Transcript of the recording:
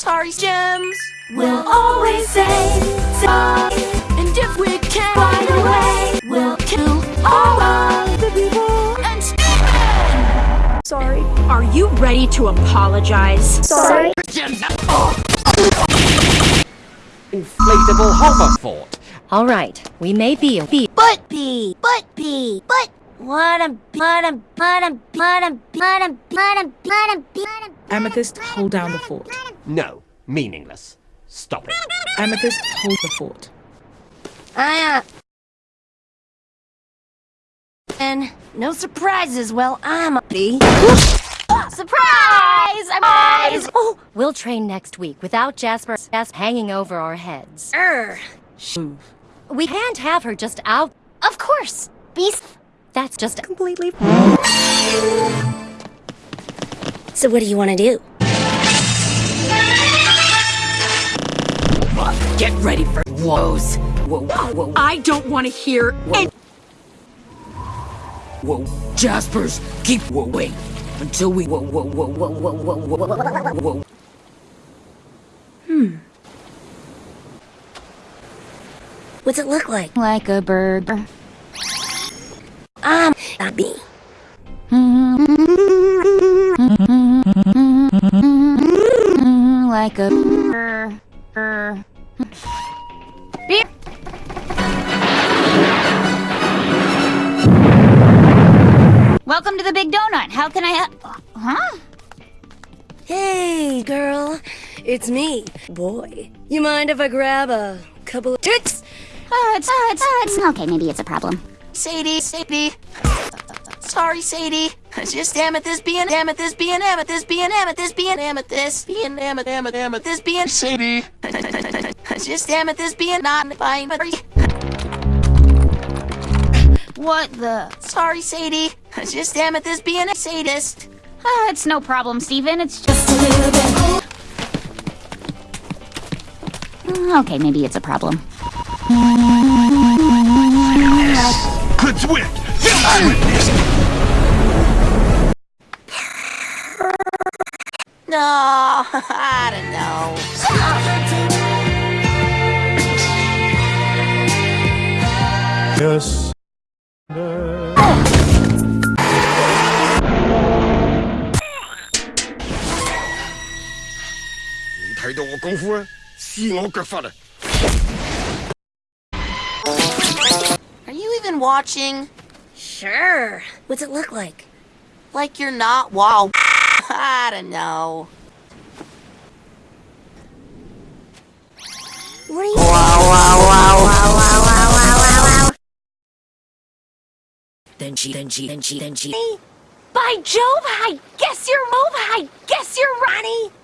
Sorry, gems. We'll always say sorry. And if we can Find a way. we'll kill All of the people and Sorry. Are you ready to apologize? Sorry. Inflatable hover fort. All right, we may be a be But B, but B, but what a but a but a but a but a but a but a but a Amethyst, hold down the fort. No, meaningless. Stop it. Amethyst, hold the fort. I uh and no surprises. Well, I'm a B. Surprise! Surprise! Oh, we'll train next week without Jasper's Jasper hanging over our heads. Er, Move. We can't have her just out. of course. Beast. That's just completely. So what do you want to do? Get ready for woes. Whoa, whoa, I don't want to hear any. whoa. Jaspers, keep whoa, wait until we whoa, whoa, whoa, whoa, whoa, whoa, whoa, whoa. What's it look like? Like a bird. I'm a bee. like a er, er. Beer. Welcome to the Big Donut. How can I help? Huh? Hey, girl. It's me, boy. You mind if I grab a couple of tits? Uh, it's, uh, it's, uh, it's okay. Maybe it's a problem. Sadie, Sadie. Sorry, Sadie. Just am at this being amethyst being amethyst being amethyst being amethyst being amethyst being amethyst amethyst amethyst being Sadie. It's just amethyst being not fine, but What the? sorry, Sadie. It's just amethyst being a sadist. Uh, it's no problem, Steven. It's just. A little bit. Mm, Okay, maybe it's a problem. Conduit! Conduit! No, I don't know. Yes. 你睇到我功夫啊，撕我脚法啊！ Are you even watching? Sure. What's it look like? Like you're not? Wow. I don't know. What are you Then she, then she, then she, then she. By Jove, I guess you're Move. I guess you're Ronnie.